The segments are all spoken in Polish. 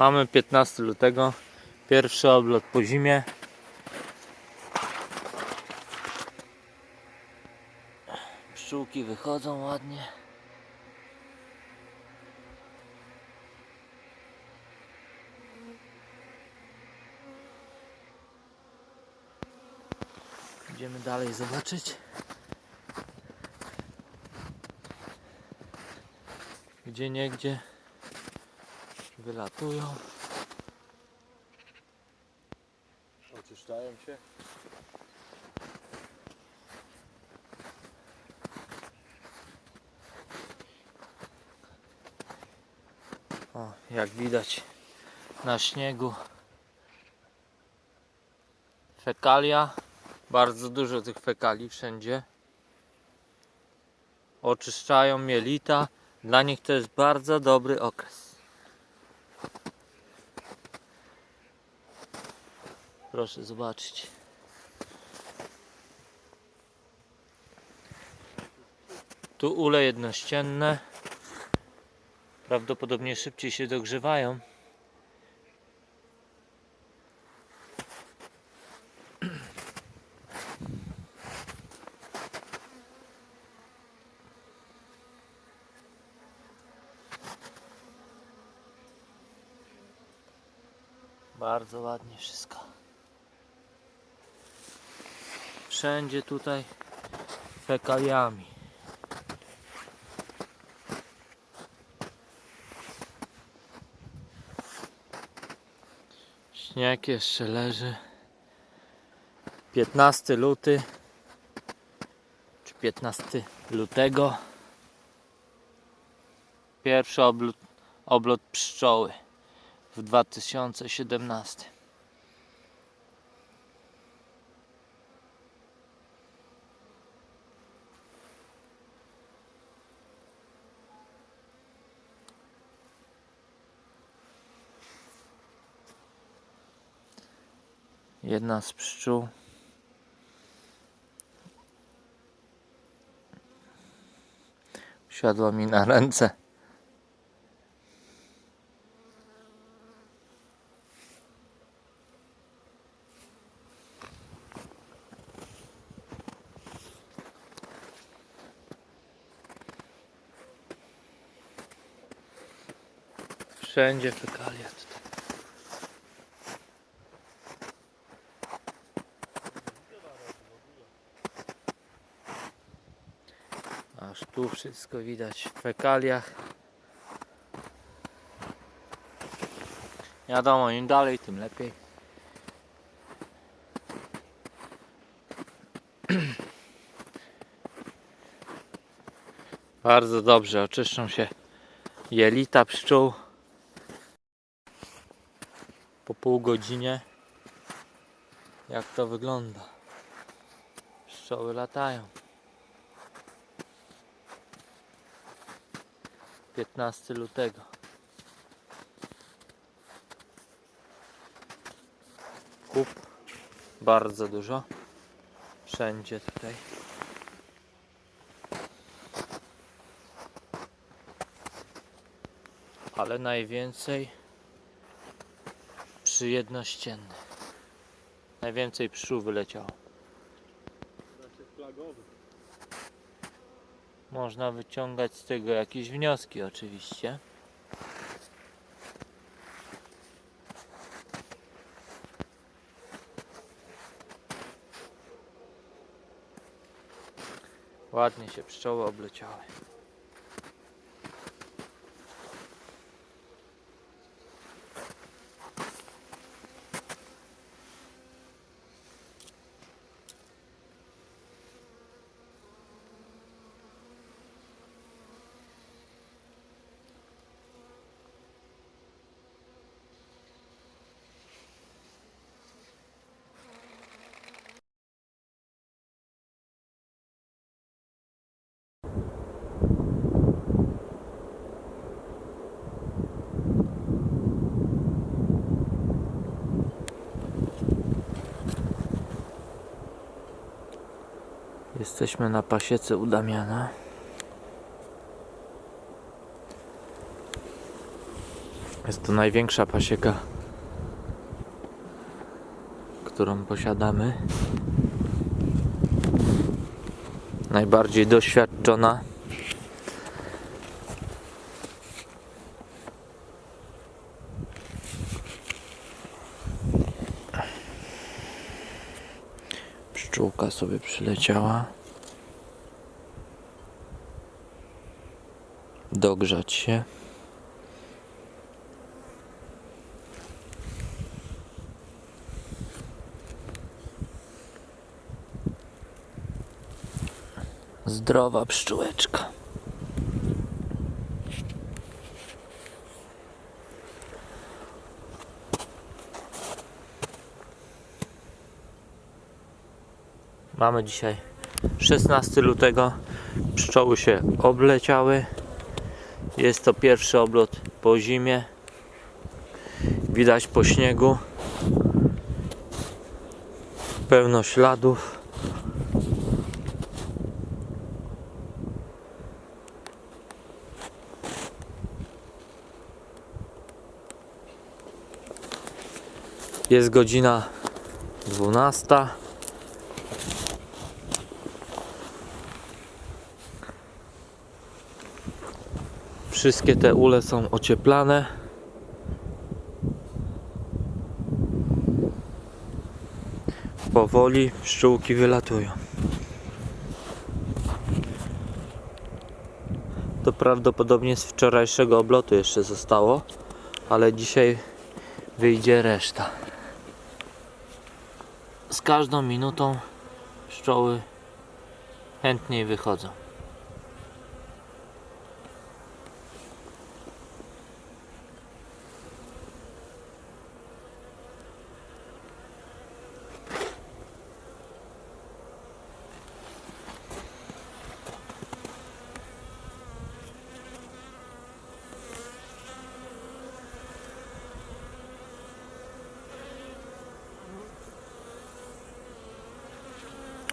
Mamy 15 lutego. Pierwszy oblot po zimie. Pszczółki wychodzą ładnie. Idziemy dalej zobaczyć. Gdzie niegdzie wylatują. Oczyszczają się. O, jak widać na śniegu fekalia. Bardzo dużo tych fekali wszędzie. Oczyszczają mielita. Dla nich to jest bardzo dobry okres. Proszę zobaczyć. Tu ule jednościenne. Prawdopodobnie szybciej się dogrzewają. Bardzo ładnie wszystko. Wszędzie tutaj fekaliami. Śnieg jeszcze leży. 15 luty czy 15 lutego. Pierwszy oblot, oblot pszczoły w 2017. Jedna z pszczół siadła mi na ręce. Wszędzie fekalia Aż tu wszystko widać w fekaliach. Wiadomo, im dalej, tym lepiej. Bardzo dobrze oczyszczą się jelita pszczół po pół godzinie. Jak to wygląda? Pszczoły latają. 15 lutego. Kup bardzo dużo. Wszędzie tutaj. Ale najwięcej przy jednościennych. Najwięcej pszczół wyleciało. Można wyciągać z tego jakieś wnioski oczywiście. Ładnie się pszczoły obleciały. Jesteśmy na pasiece u Damiana. Jest to największa pasieka, którą posiadamy. Najbardziej doświadczona. Pszczółka sobie przyleciała. Dogrzać się. Zdrowa pszczółeczka. Mamy dzisiaj 16 lutego. Pszczoły się obleciały. Jest to pierwszy oblot po zimie. Widać po śniegu. Pełno śladów. Jest godzina 12. Wszystkie te ule są ocieplane. Powoli pszczółki wylatują. To prawdopodobnie z wczorajszego oblotu jeszcze zostało, ale dzisiaj wyjdzie reszta. Z każdą minutą pszczoły chętniej wychodzą.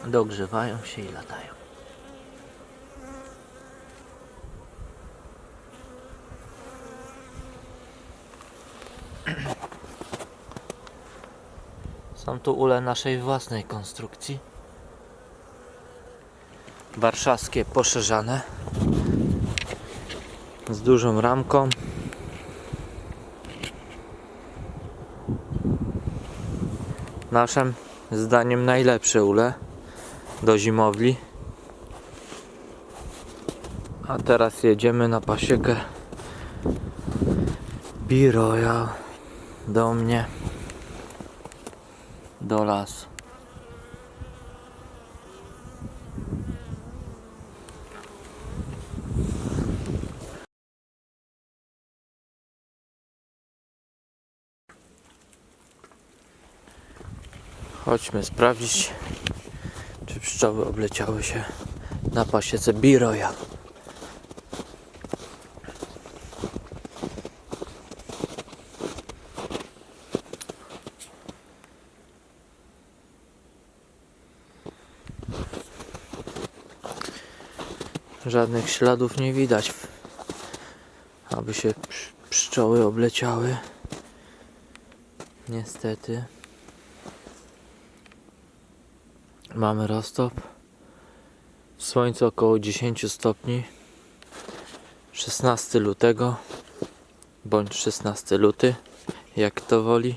Dogrzewają się i latają. Są tu ule naszej własnej konstrukcji. Warszawskie poszerzane. Z dużą ramką. Naszym zdaniem najlepsze ule do zimowli. A teraz jedziemy na pasiekę Biroja do mnie do lasu. Chodźmy sprawdzić, pszczoły obleciały się na pasiece Biroja. Żadnych śladów nie widać, aby się psz- pszczoły obleciały. Niestety. Mamy roztop. Słońce około 10 stopni. 16 lutego bądź 16 luty, jak kto woli.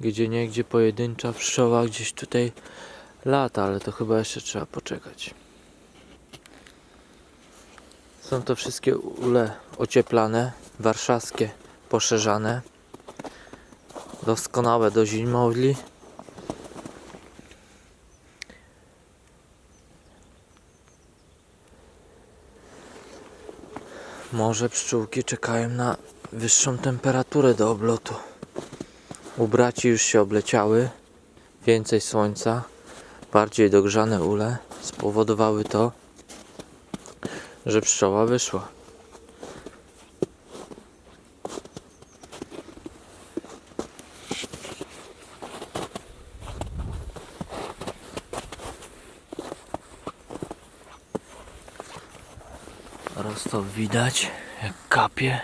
Gdzie niegdzie pojedyncza pszczoła gdzieś tutaj lata, ale to chyba jeszcze trzeba poczekać. Są to wszystkie ule ocieplane, warszawskie, poszerzane doskonałe do zimowli. Może pszczółki czekają na wyższą temperaturę do oblotu. U braci już się obleciały. Więcej słońca, bardziej dogrzane ule spowodowały to, że pszczoła wyszła. Prosto widać, jak kapie.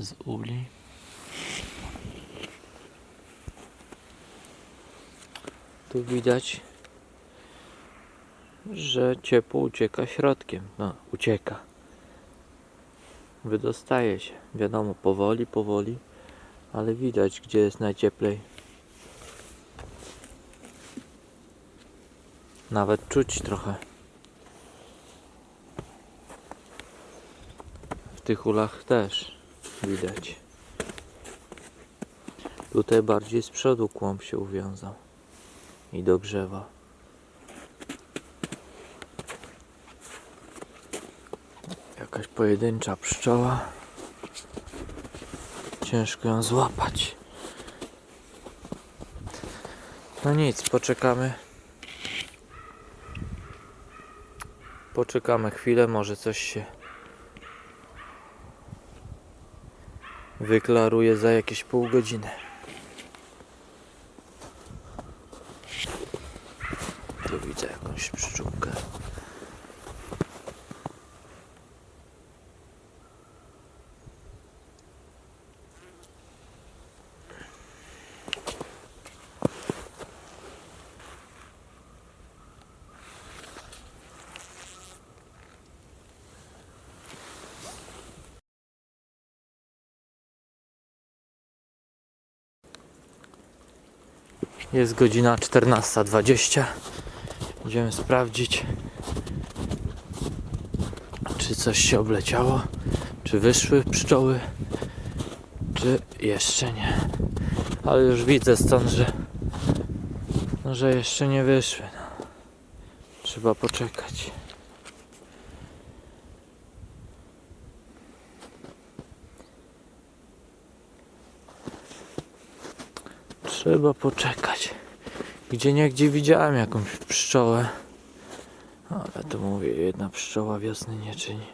Z uli. Tu widać, że ciepło ucieka środkiem. No, ucieka. Wydostaje się. Wiadomo, powoli, powoli, ale widać, gdzie jest najcieplej. Nawet czuć trochę. W tych ulach też widać. Tutaj bardziej z przodu kłąb się uwiązał i dogrzewa. Jakaś pojedyncza pszczoła. Ciężko ją złapać. No nic, poczekamy. Poczekamy chwilę, może coś się wyklaruje za jakieś pół godziny. Tu widzę jakąś pszczółkę. Jest godzina 14.20. Idziemy sprawdzić, czy coś się obleciało, czy wyszły pszczoły, czy jeszcze nie. Ale już widzę stąd, że, no, że jeszcze nie wyszły. Trzeba poczekać. Trzeba poczekać. Gdzie niegdzie widziałem jakąś pszczołę. Ale to mówię, jedna pszczoła wiosny nie czyni.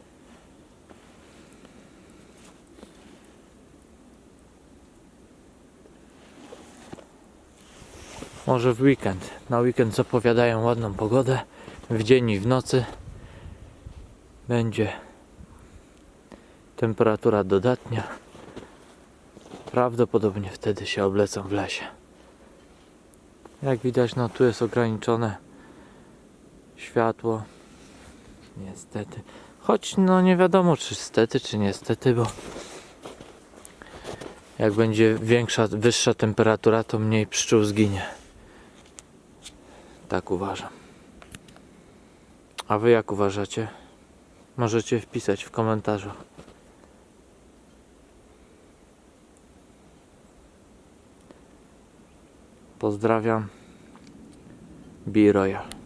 Może w weekend. Na weekend zapowiadają ładną pogodę. W dzień i w nocy będzie temperatura dodatnia. Prawdopodobnie wtedy się oblecą w lesie. Jak widać, no tu jest ograniczone światło. Niestety. Choć no nie wiadomo czy stety, czy niestety, bo jak będzie większa, wyższa temperatura, to mniej pszczół zginie. Tak uważam. A wy jak uważacie? Możecie wpisać w komentarzu. Pozdrawiam. Be Royal.